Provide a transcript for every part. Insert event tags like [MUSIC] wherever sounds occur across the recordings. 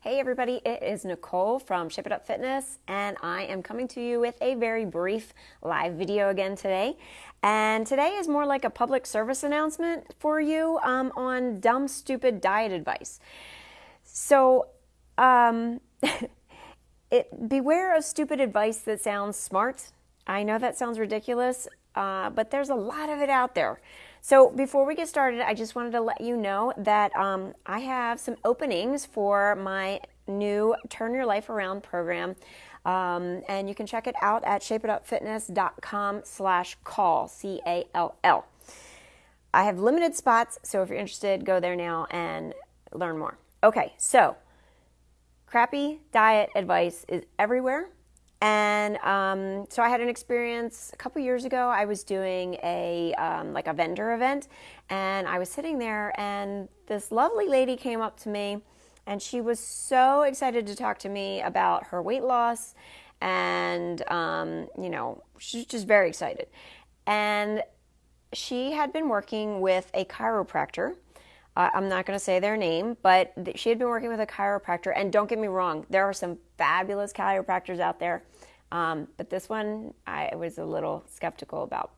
Hey everybody, it is Nicole from Shape It Up Fitness, and I am coming to you with a very brief live video again today. And today is more like a public service announcement for you um, on dumb, stupid diet advice. So, um, [LAUGHS] it, beware of stupid advice that sounds smart. I know that sounds ridiculous, uh, but there's a lot of it out there. So before we get started, I just wanted to let you know that um, I have some openings for my new Turn Your Life Around program. Um, and you can check it out at shapeitupfitness.com slash call, C-A-L-L. I have limited spots, so if you're interested, go there now and learn more. Okay, so crappy diet advice is everywhere. And um, so I had an experience a couple years ago. I was doing a um, like a vendor event, and I was sitting there, and this lovely lady came up to me, and she was so excited to talk to me about her weight loss, and um, you know she's just very excited, and she had been working with a chiropractor. I'm not going to say their name, but she had been working with a chiropractor. And don't get me wrong, there are some fabulous chiropractors out there. Um, but this one I was a little skeptical about.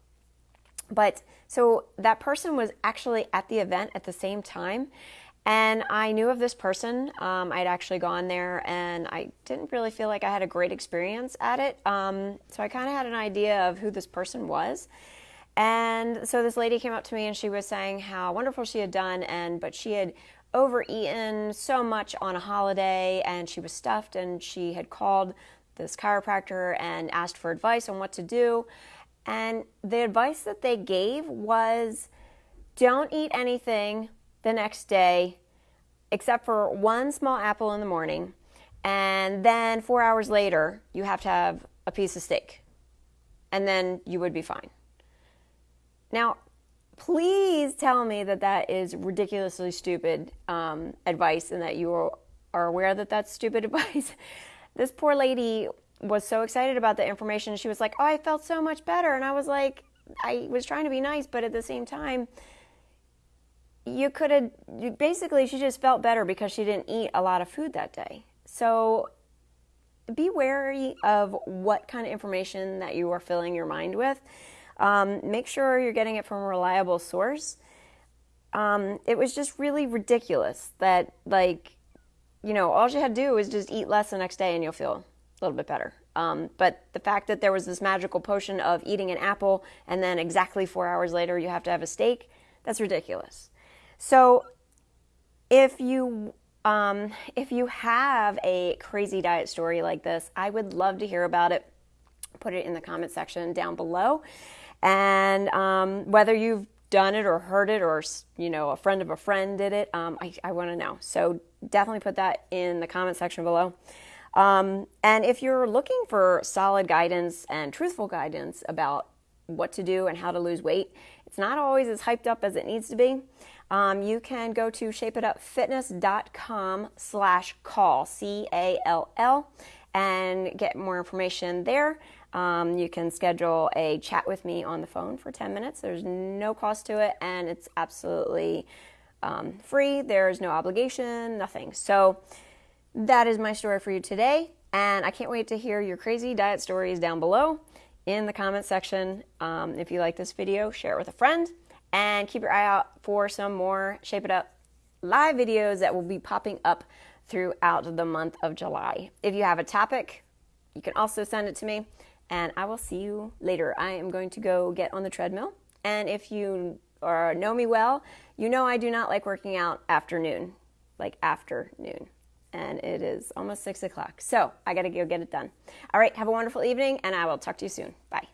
But so that person was actually at the event at the same time. And I knew of this person. Um, I'd actually gone there and I didn't really feel like I had a great experience at it. Um, so I kind of had an idea of who this person was. And so this lady came up to me and she was saying how wonderful she had done and but she had overeaten so much on a holiday and she was stuffed and she had called this chiropractor and asked for advice on what to do. And the advice that they gave was don't eat anything the next day except for one small apple in the morning. And then four hours later, you have to have a piece of steak. And then you would be fine. Now, please tell me that that is ridiculously stupid um, advice and that you are aware that that's stupid [LAUGHS] advice this poor lady was so excited about the information. She was like, "Oh, I felt so much better," and I was like, I was trying to be nice, but at the same time, you could have basically she just felt better because she didn't eat a lot of food that day. So be wary of what kind of information that you are filling your mind with. Um, make sure you're getting it from a reliable source. Um, it was just really ridiculous that like you know, all you had to do was just eat less the next day and you'll feel a little bit better. Um, but the fact that there was this magical potion of eating an apple and then exactly four hours later you have to have a steak, that's ridiculous. So if you um, if you have a crazy diet story like this, I would love to hear about it. Put it in the comment section down below. And um, whether you've done it or heard it or you know a friend of a friend did it um, i, I want to know. So definitely put that in the comment section below. Um, and if you're looking for solid guidance and truthful guidance about what to do and how to lose weight it's not always as hyped up as it needs to be. Um, you can go to shapeitupfitness.com slash call c-a-l-l and get more information there um, you can schedule a chat with me on the phone for 10 minutes. There's no cost to it, and it's absolutely um, free. There's no obligation, nothing. So that is my story for you today, and I can't wait to hear your crazy diet stories down below in the comment section. Um, if you like this video, share it with a friend, and keep your eye out for some more Shape It Up live videos that will be popping up throughout the month of July. If you have a topic, you can also send it to me and I will see you later. I am going to go get on the treadmill. And if you or know me well, you know I do not like working out afternoon, like afternoon. And it is almost six o'clock. So I got to go get it done. All right, have a wonderful evening, and I will talk to you soon. Bye.